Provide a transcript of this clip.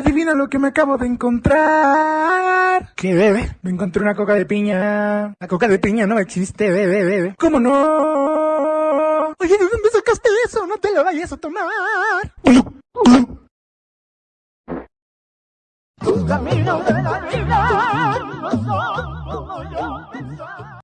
Adivina lo que me acabo de encontrar. ¿Qué bebe? Me encontré una coca de piña. La coca de piña no existe, bebe, bebe. ¿Cómo no? Oye, ¿de dónde sacaste eso? No te lo vayas a tomar. Camino de la vida, no soy como yo pensaba.